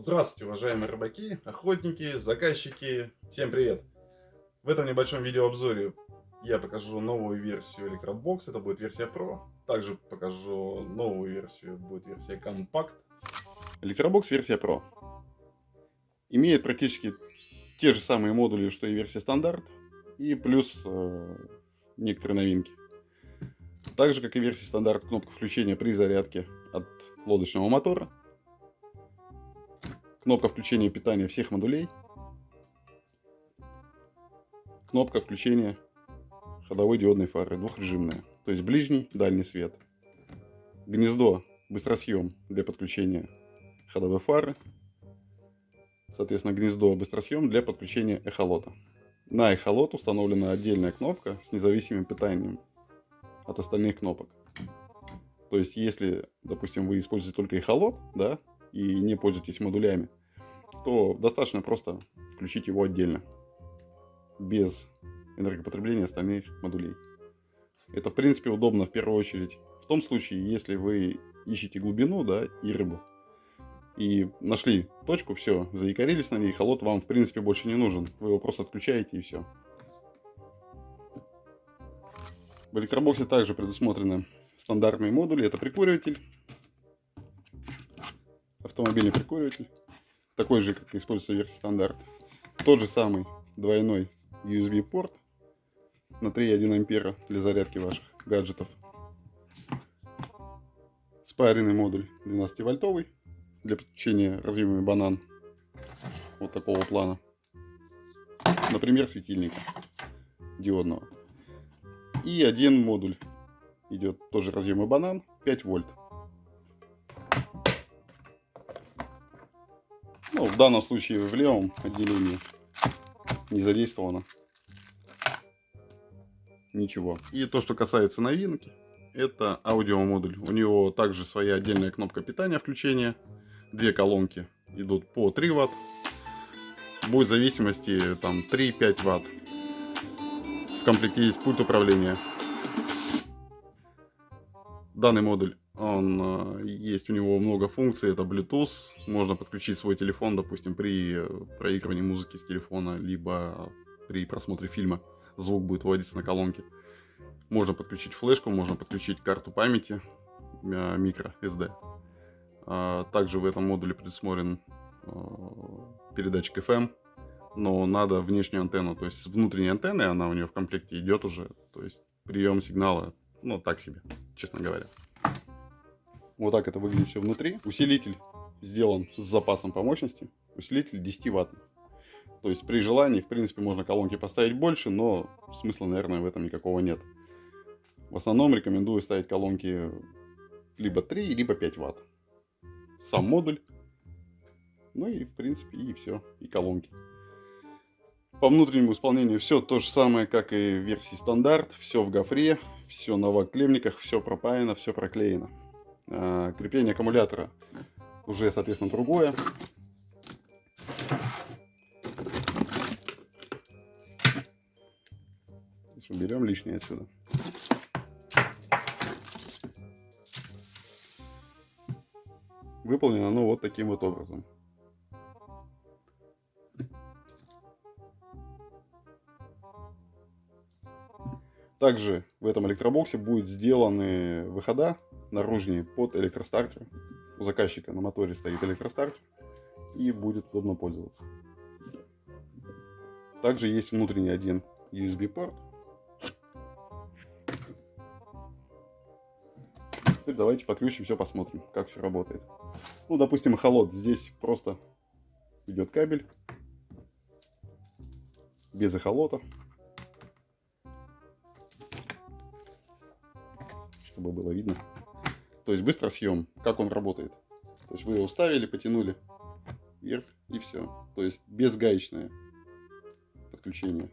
Здравствуйте, уважаемые рыбаки, охотники, заказчики, всем привет! В этом небольшом видеообзоре я покажу новую версию Electrobox, это будет версия Pro. Также покажу новую версию, будет версия Compact. Electrobox версия Pro. Имеет практически те же самые модули, что и версия стандарт, и плюс э, некоторые новинки. Так же, как и версия стандарт, кнопка включения при зарядке от лодочного мотора кнопка включения питания всех модулей, кнопка включения ходовой диодной фары, двухрежимная, то есть ближний, дальний свет, гнездо, быстросъем для подключения ходовой фары, соответственно, гнездо, быстросъем для подключения эхолота. На эхолот установлена отдельная кнопка с независимым питанием от остальных кнопок. То есть, если, допустим, вы используете только эхолот, да, и не пользуетесь модулями, то достаточно просто включить его отдельно, без энергопотребления остальных модулей. Это, в принципе, удобно в первую очередь в том случае, если вы ищете глубину да, и рыбу. И нашли точку, все, заикарились на ней, холод вам, в принципе, больше не нужен. Вы его просто отключаете и все. В электробоксе также предусмотрены стандартные модули. Это прикуриватель, автомобильный прикуриватель, такой же, как используется в версии стандарт. Тот же самый двойной USB порт на 3,1 ампера для зарядки ваших гаджетов. Спаренный модуль 12 вольтовый для подключения разъемами банан вот такого плана. Например, светильника диодного. И один модуль идет тоже разъемы банан 5 вольт. Ну, в данном случае в левом отделении не задействовано ничего. И то, что касается новинки, это аудиомодуль. У него также своя отдельная кнопка питания включения. Две колонки идут по 3 ватт. Будет в зависимости там 3-5 ватт. В комплекте есть пульт управления. Данный модуль он, э, есть у него много функций, это Bluetooth, можно подключить свой телефон, допустим, при э, проигрывании музыки с телефона, либо при просмотре фильма звук будет вводиться на колонке. Можно подключить флешку, можно подключить карту памяти, микро SD. А, также в этом модуле предусмотрен э, передатчик FM, но надо внешнюю антенну, то есть с внутренней антенны, она у нее в комплекте идет уже, то есть прием сигнала, ну так себе, честно говоря. Вот так это выглядит все внутри. Усилитель сделан с запасом по мощности. Усилитель 10 ватт. То есть при желании, в принципе, можно колонки поставить больше, но смысла, наверное, в этом никакого нет. В основном рекомендую ставить колонки либо 3, либо 5 ватт. Сам модуль. Ну и, в принципе, и все. И колонки. По внутреннему исполнению все то же самое, как и в версии стандарт. Все в гофре, все на вак-клемниках, все пропаяно, все проклеено. А, крепление аккумулятора уже, соответственно, другое. Уберем лишнее отсюда. Выполнено оно вот таким вот образом. Также в этом электробоксе будут сделаны выхода наружнее под электростартер. У заказчика на моторе стоит электростартер и будет удобно пользоваться. Также есть внутренний один USB порт. Теперь давайте подключим все, посмотрим, как все работает. Ну, допустим, холод. Здесь просто идет кабель без эхолота. Чтобы было видно. То есть быстро съем, как он работает. То есть вы его ставили, потянули вверх и все. То есть безгаечное подключение.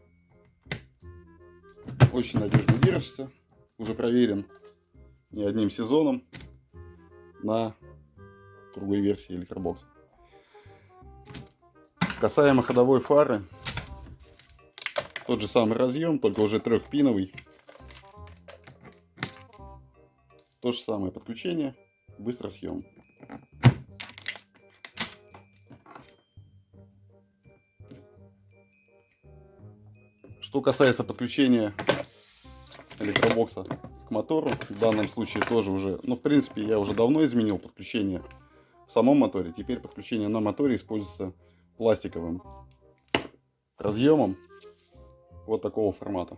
Очень надежно держится. Уже проверен не одним сезоном на другой версии электробокса. Касаемо ходовой фары, тот же самый разъем, только уже трехпиновый. То же самое подключение, быстро съем. Что касается подключения электробокса к мотору, в данном случае тоже уже, ну в принципе я уже давно изменил подключение в самом моторе. Теперь подключение на моторе используется пластиковым разъемом вот такого формата.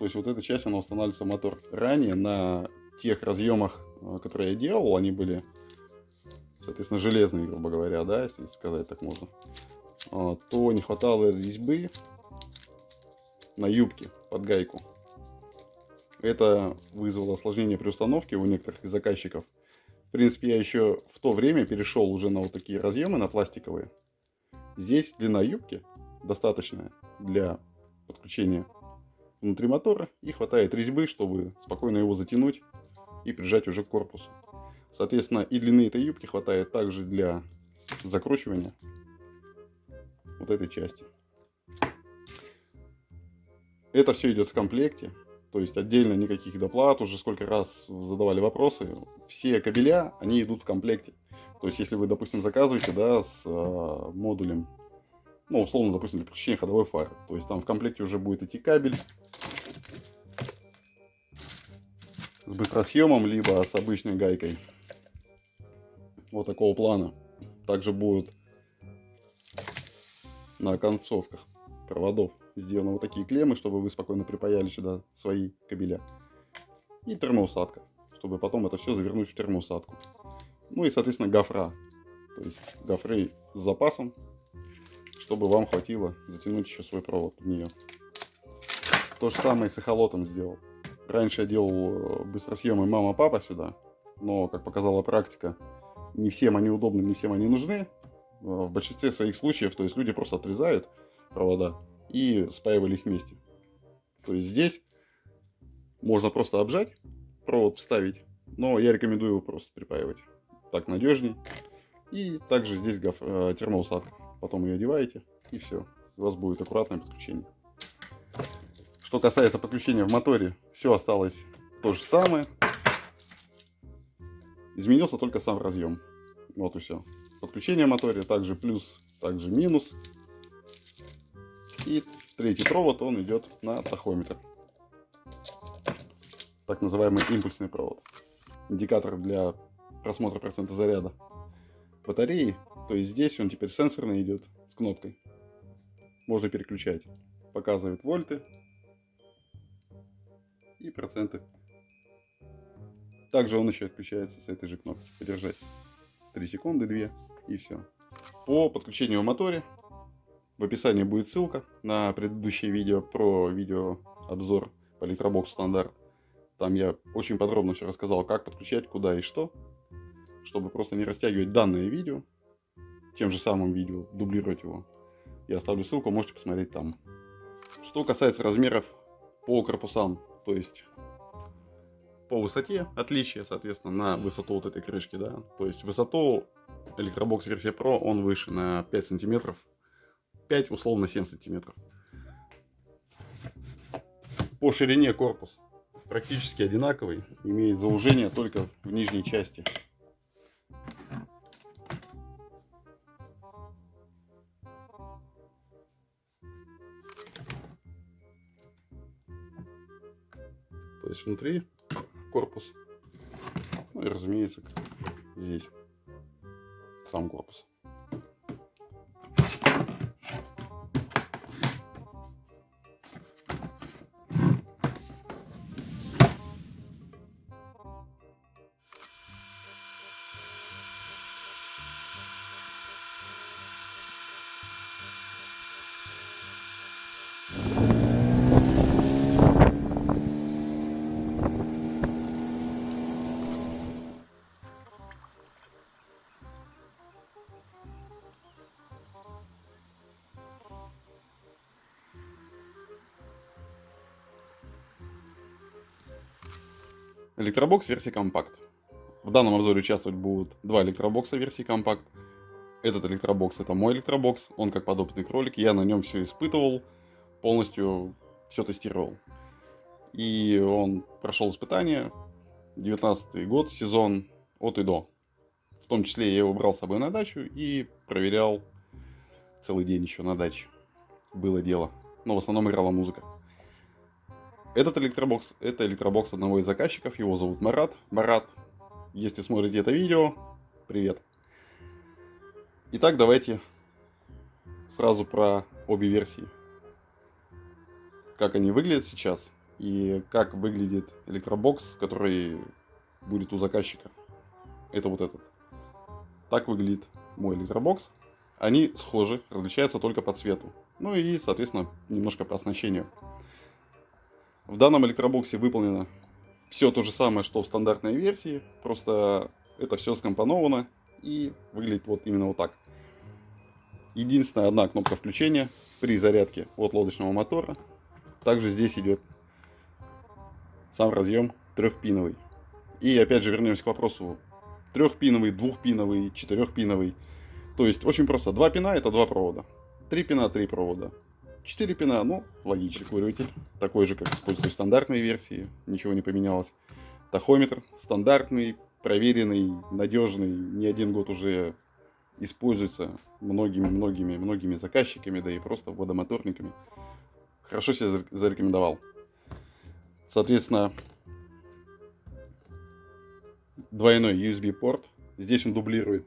То есть вот эта часть она устанавливается в мотор. Ранее на тех разъемах, э, которые я делал, они были, соответственно, железные, грубо говоря, да, если сказать так можно, а, то не хватало резьбы на юбке под гайку. Это вызвало осложнение при установке у некоторых из заказчиков. В принципе, я еще в то время перешел уже на вот такие разъемы, на пластиковые. Здесь длина юбки достаточная для подключения внутри мотора и хватает резьбы, чтобы спокойно его затянуть и прижать уже к корпусу. Соответственно, и длины этой юбки хватает также для закручивания вот этой части. Это все идет в комплекте, то есть отдельно никаких доплат, уже сколько раз задавали вопросы. Все кабеля, они идут в комплекте. То есть если вы, допустим, заказываете, да, с э, модулем, ну, условно, допустим, для подключения ходовой фары, то есть там в комплекте уже будет идти кабель с быстросъемом, либо с обычной гайкой. Вот такого плана. Также будут на концовках проводов сделаны вот такие клеммы, чтобы вы спокойно припаяли сюда свои кабеля. И термоусадка, чтобы потом это все завернуть в термоусадку. Ну и, соответственно, гофра. То есть гофры с запасом, чтобы вам хватило затянуть еще свой провод в нее. То же самое с эхолотом сделал. Раньше я делал э, быстросъемы мама-папа сюда, но, как показала практика, не всем они удобны, не всем они нужны. Э, в большинстве своих случаев, то есть люди просто отрезают провода и спаивали их вместе. То есть здесь можно просто обжать, провод вставить, но я рекомендую его просто припаивать. Так надежней. И также здесь э, термоусадка. Потом ее одеваете и все. У вас будет аккуратное подключение. Что касается подключения в моторе, все осталось то же самое. Изменился только сам разъем. Вот и все. Подключение в моторе, также плюс, также минус. И третий провод, он идет на тахометр. Так называемый импульсный провод. Индикатор для просмотра процента заряда батареи. То есть здесь он теперь сенсорный идет с кнопкой. Можно переключать. Показывает вольты и проценты. Также он еще отключается с этой же кнопки. Подержать 3 секунды, 2 и все. По подключению в моторе в описании будет ссылка на предыдущее видео про видеообзор по Electrobox стандарт. Там я очень подробно все рассказал, как подключать, куда и что, чтобы просто не растягивать данное видео, тем же самым видео, дублировать его. Я оставлю ссылку, можете посмотреть там. Что касается размеров по корпусам, то есть по высоте, отличие, соответственно, на высоту вот этой крышки, да, то есть высоту Electrobox версия Pro, он выше на 5 сантиметров 5, условно 7 сантиметров. По ширине корпус практически одинаковый, имеет заужение только в нижней части. Внутри корпус, ну и разумеется здесь сам корпус. Электробокс версии компакт. В данном обзоре участвовать будут два электробокса версии компакт. Этот электробокс это мой электробокс, он как подопытный кролик, я на нем все испытывал, полностью все тестировал. И он прошел испытание, 19 год, сезон от и до. В том числе я его брал с собой на дачу и проверял целый день еще на даче. Было дело. но в основном играла музыка. Этот электробокс, это электробокс одного из заказчиков, его зовут Марат. Марат, если смотрите это видео, привет. Итак, давайте сразу про обе версии. Как они выглядят сейчас и как выглядит электробокс, который будет у заказчика. Это вот этот. Так выглядит мой электробокс. Они схожи, различаются только по цвету. Ну и, соответственно, немножко по оснащению. В данном электробоксе выполнено все то же самое, что в стандартной версии, просто это все скомпоновано и выглядит вот именно вот так. Единственная одна кнопка включения при зарядке от лодочного мотора. Также здесь идет сам разъем трехпиновый. И опять же вернемся к вопросу трехпиновый, двухпиновый, четырехпиновый. То есть очень просто. Два пина это два провода. Три пина, три провода. Четыре пина, ну, логичный куритель. Такой же, как используется в стандартной версии. Ничего не поменялось. Тахометр стандартный, проверенный, надежный. Не один год уже используется многими-многими многими заказчиками, да и просто водомоторниками. Хорошо себя зарекомендовал. Соответственно, двойной USB порт. Здесь он дублирует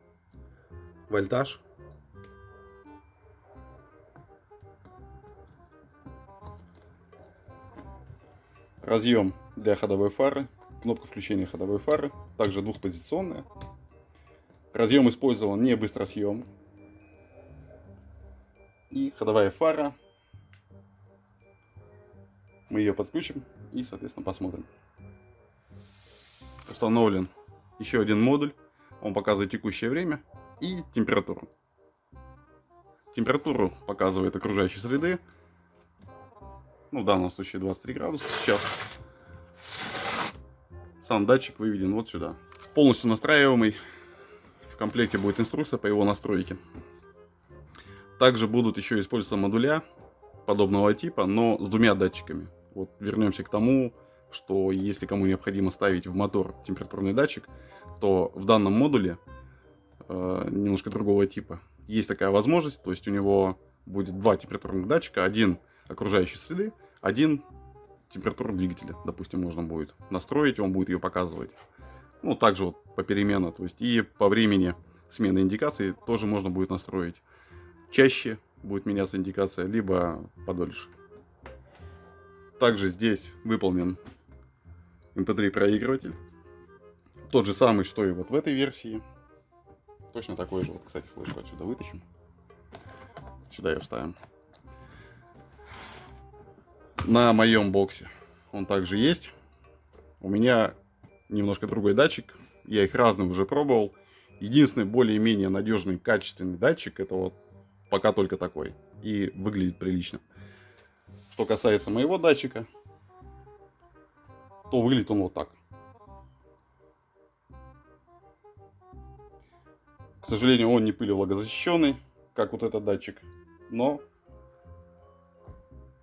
вольтаж. Разъем для ходовой фары, кнопка включения ходовой фары, также двухпозиционная. Разъем использован не быстросъем. И ходовая фара. Мы ее подключим и, соответственно, посмотрим. Установлен еще один модуль. Он показывает текущее время и температуру. Температуру показывает окружающей среды. Ну, в данном случае 23 градуса сейчас. Сам датчик выведен вот сюда. Полностью настраиваемый. В комплекте будет инструкция по его настройке. Также будут еще использоваться модуля подобного типа, но с двумя датчиками. Вот вернемся к тому, что если кому необходимо ставить в мотор температурный датчик, то в данном модуле э, немножко другого типа есть такая возможность, то есть у него будет два температурных датчика, один окружающей среды, один температуру двигателя, допустим, можно будет настроить, он будет ее показывать. Ну, также вот попеременно, то есть и по времени смены индикации тоже можно будет настроить. Чаще будет меняться индикация, либо подольше. Также здесь выполнен MP3 проигрыватель. Тот же самый, что и вот в этой версии. Точно такой же. Вот, кстати, флешку отсюда вытащим. Сюда ее вставим. На моем боксе он также есть. У меня немножко другой датчик. Я их разные уже пробовал. Единственный более-менее надежный, качественный датчик, это вот пока только такой. И выглядит прилично. Что касается моего датчика, то выглядит он вот так. К сожалению, он не пылевлагозащищенный, как вот этот датчик, но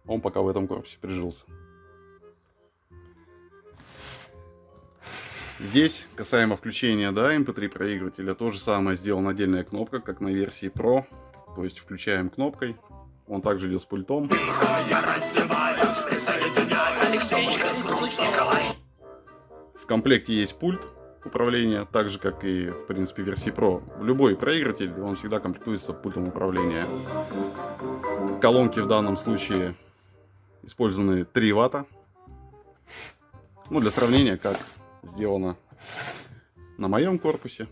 он пока в этом корпусе прижился. Здесь, касаемо включения да, MP3 эм проигрывателя, то же самое сделана отдельная кнопка, как на версии Pro. То есть включаем кнопкой, он также идет с пультом. В комплекте есть пульт управления, так же как и в принципе версии Pro. Любой проигрыватель, он всегда комплектуется пультом управления. Колонки в данном случае использованы 3 ватта. Ну, для сравнения, как сделано на моем корпусе,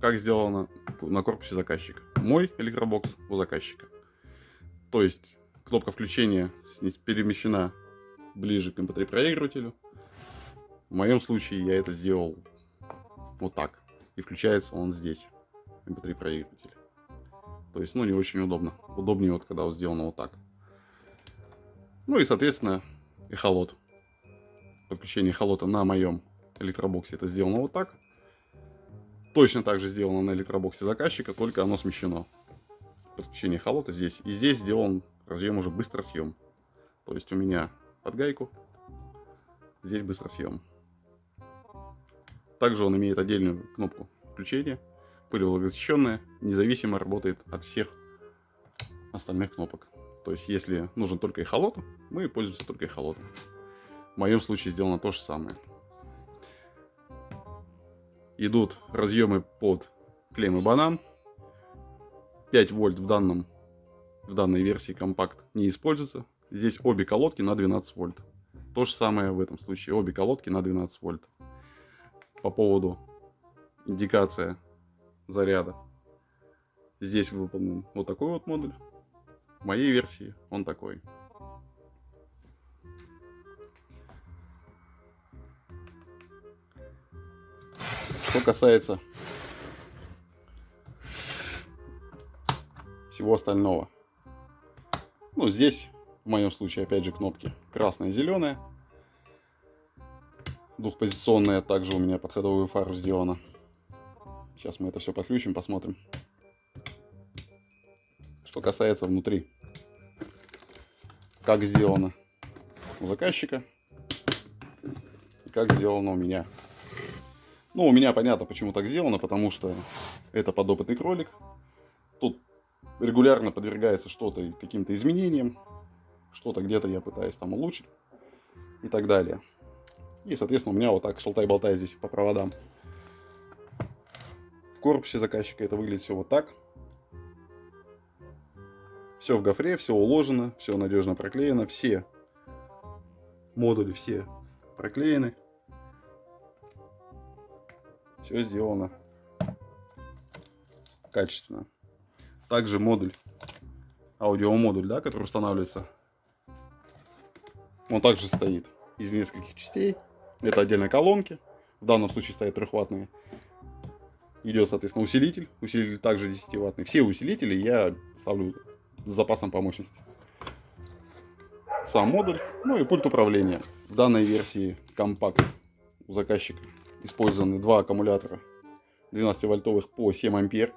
как сделано на корпусе заказчика. Мой электробокс у заказчика. То есть кнопка включения перемещена ближе к MP3 проигрывателю. В моем случае я это сделал вот так. И включается он здесь, MP3 проигрыватель. То есть, ну, не очень удобно. Удобнее вот, когда вот сделано вот так. Ну и, соответственно, эхолот. Подключение эхолота на моем электробоксе это сделано вот так. Точно так же сделано на электробоксе заказчика, только оно смещено подключение холота здесь. И здесь сделан разъем уже быстросъем. То есть у меня под гайку, здесь быстросъем. Также он имеет отдельную кнопку включения, пылевлагозащищенная, независимо работает от всех остальных кнопок. То есть, если нужен только эхолот, мы пользуемся только эхолотом. В моем случае сделано то же самое. Идут разъемы под клеммы банан. 5 вольт в, данном, в данной версии компакт не используется. Здесь обе колодки на 12 вольт. То же самое в этом случае. Обе колодки на 12 вольт. По поводу индикация заряда. Здесь выполнен вот такой вот модуль. В моей версии он такой. Что касается всего остального. Ну, здесь, в моем случае, опять же, кнопки красная и зеленая. Двухпозиционная также у меня под ходовую фару сделана. Сейчас мы это все подключим, посмотрим. Что касается внутри. Как сделано у заказчика. И как сделано у меня. Ну, у меня понятно, почему так сделано, потому что это подопытный кролик. Тут регулярно подвергается что-то каким-то изменениям. Что-то где-то я пытаюсь там улучшить. И так далее. И, соответственно, у меня вот так шалтай-болтай здесь по проводам. В корпусе заказчика это выглядит все вот так. Все в гофре, все уложено, все надежно проклеено, все модули все проклеены. Все сделано качественно. Также модуль, аудиомодуль, да, который устанавливается, он также стоит из нескольких частей. Это отдельные колонки, в данном случае стоят трехваттные идет, соответственно, усилитель. Усилитель также 10-ваттный. Все усилители я ставлю с запасом по мощности. Сам модуль, ну и пульт управления. В данной версии компакт у заказчика использованы два аккумулятора 12-вольтовых по 7 ампер.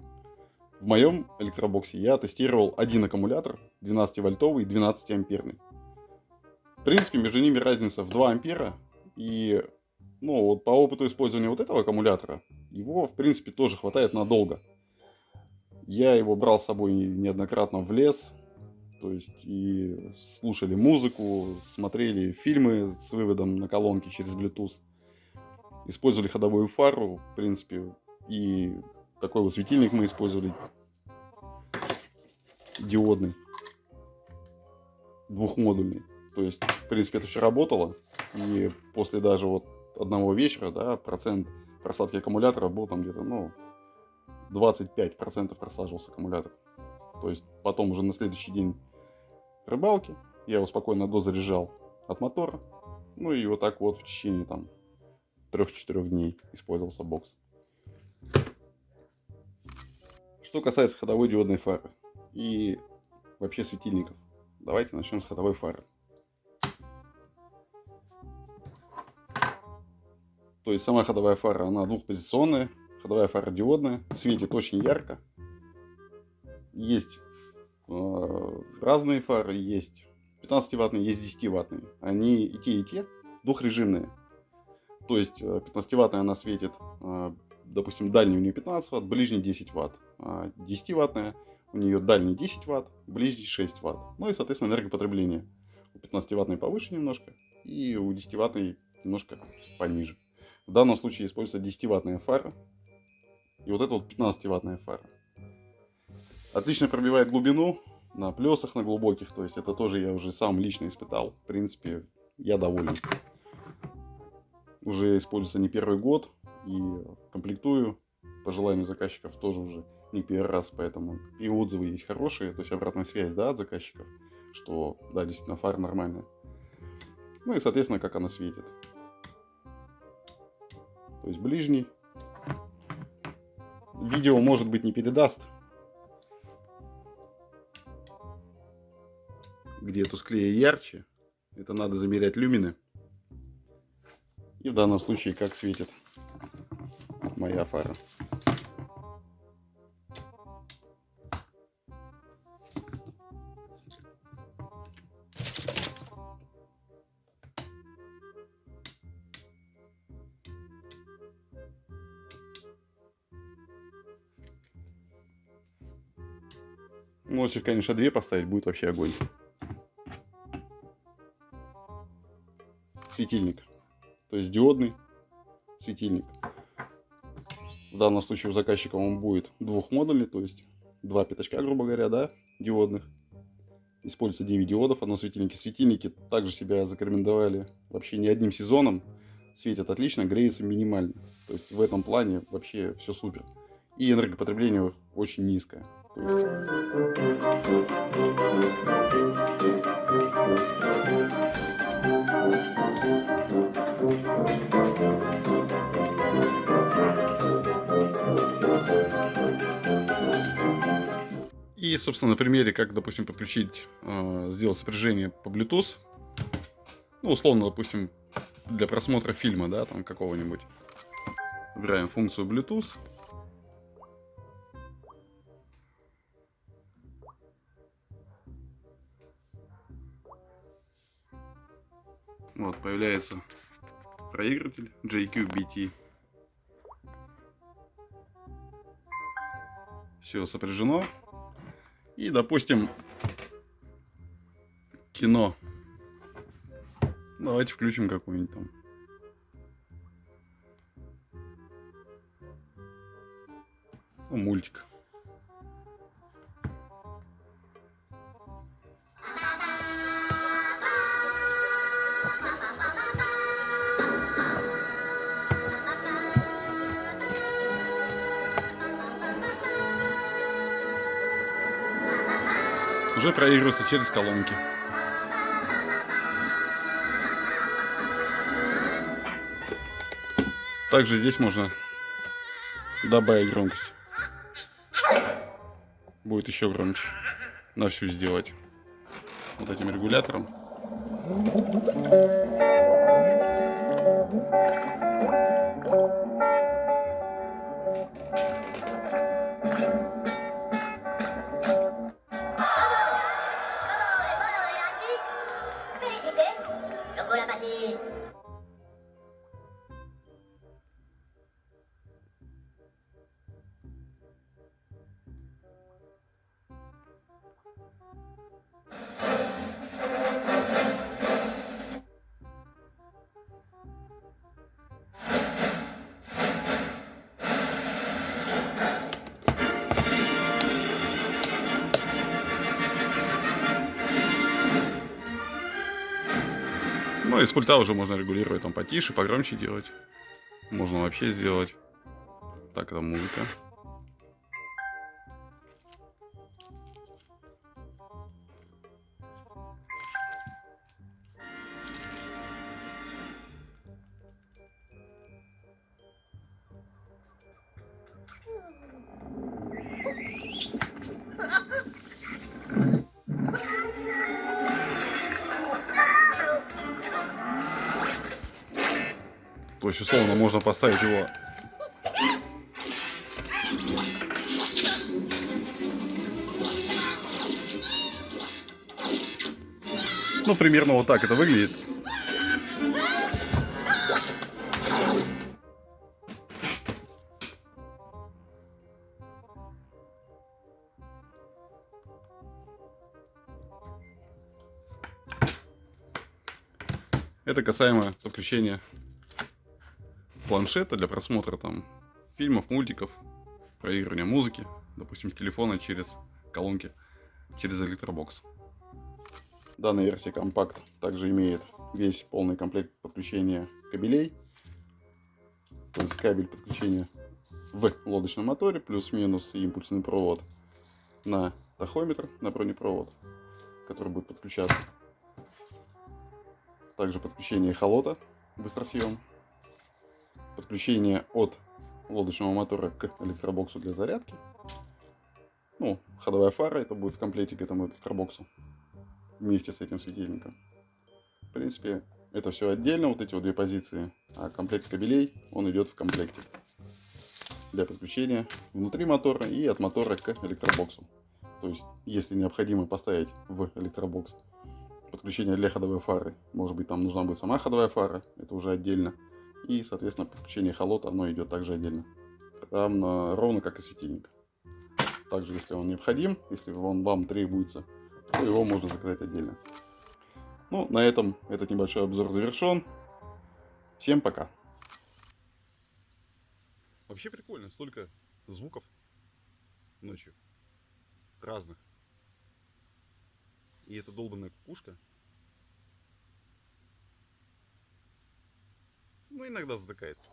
В моем электробоксе я тестировал один аккумулятор 12-вольтовый и 12-амперный. В принципе, между ними разница в 2 ампера. И ну, вот по опыту использования вот этого аккумулятора, его, в принципе, тоже хватает надолго. Я его брал с собой неоднократно в лес, то есть и слушали музыку, смотрели фильмы с выводом на колонки через Bluetooth, использовали ходовую фару, в принципе, и такой вот светильник мы использовали диодный, двухмодульный. То есть, в принципе, это все работало. И после даже вот одного вечера, да, процент просадки аккумулятора был там где-то, ну, 25% просаживался аккумулятор. То есть потом уже на следующий день рыбалки я его спокойно дозаряжал от мотора. Ну и вот так вот в течение там 3-4 дней использовался бокс. Что касается ходовой диодной фары и вообще светильников. Давайте начнем с ходовой фары. То есть сама ходовая фара, она двухпозиционная, ходовая фара диодная, светит очень ярко. Есть э, разные фары, есть 15-ваттные, есть 10-ваттные. Они и те, и те двухрежимные. То есть 15-ваттная э, она светит, э, допустим, дальний у нее 15 ватт, ближний 10 ватт. А 10-ваттная у нее дальний 10 ватт, ближний 6 ватт. Ну и, соответственно, энергопотребление. У 15-ваттной повыше немножко, и у 10-ваттной немножко пониже. В данном случае используется 10-ваттная фара. И вот это вот 15-ваттная фара. Отлично пробивает глубину на плесах, на глубоких. То есть это тоже я уже сам лично испытал. В принципе, я доволен. Уже используется не первый год. И комплектую по желанию заказчиков тоже уже не первый раз. Поэтому и отзывы есть хорошие. То есть обратная связь да, от заказчиков. Что да, действительно фара нормальная. Ну и соответственно как она светит то есть ближний. Видео, может быть, не передаст. Где тусклее и ярче. Это надо замерять люмины. И в данном случае, как светит моя фара. Ну, Можете, конечно, две поставить, будет вообще огонь. Светильник. То есть диодный светильник. В данном случае у заказчика он будет двухмодульный, то есть два пятачка, грубо говоря, да, диодных. Используется 9 диодов, одно светильники. Светильники также себя зарекомендовали вообще не одним сезоном. Светят отлично, греется минимально. То есть в этом плане вообще все супер. И энергопотребление очень низкое. И, собственно, на примере, как, допустим, подключить, э, сделать сопряжение по Bluetooth. Ну, условно, допустим, для просмотра фильма, да, там какого-нибудь. Выбираем функцию Bluetooth. Вот, появляется проигрыватель JQBT. Все сопряжено. И, допустим, кино. Давайте включим какой-нибудь там. Ну, мультик. Уже проигрывается через колонки. Также здесь можно добавить громкость. Будет еще громче. На всю сделать. Вот этим регулятором. Ну, из пульта уже можно регулировать там потише, погромче делать. Можно вообще сделать. Так, это музыка. То есть, условно, можно поставить его Ну, примерно вот так это выглядит. Это касаемо подключения планшета для просмотра там фильмов, мультиков, проигрывания музыки, допустим, с телефона через колонки, через электробокс. Данная версия компакт также имеет весь полный комплект подключения кабелей. То есть кабель подключения в лодочном моторе, плюс-минус импульсный провод на тахометр, на бронепровод, который будет подключаться. Также подключение холота, быстросъем подключение от лодочного мотора к электробоксу для зарядки. Ну, ходовая фара, это будет в комплекте к этому электробоксу вместе с этим светильником. В принципе, это все отдельно, вот эти вот две позиции, а комплект кабелей, он идет в комплекте для подключения внутри мотора и от мотора к электробоксу. То есть, если необходимо поставить в электробокс подключение для ходовой фары, может быть, там нужна будет сама ходовая фара, это уже отдельно. И, соответственно, подключение холота, оно идет также отдельно. Равно, ровно как и светильник. Также, если он необходим, если он вам требуется, то его можно заказать отдельно. Ну, на этом этот небольшой обзор завершен. Всем пока. Вообще прикольно, столько звуков ночью. Разных. И эта долбанная кукушка. Ну, иногда затыкается.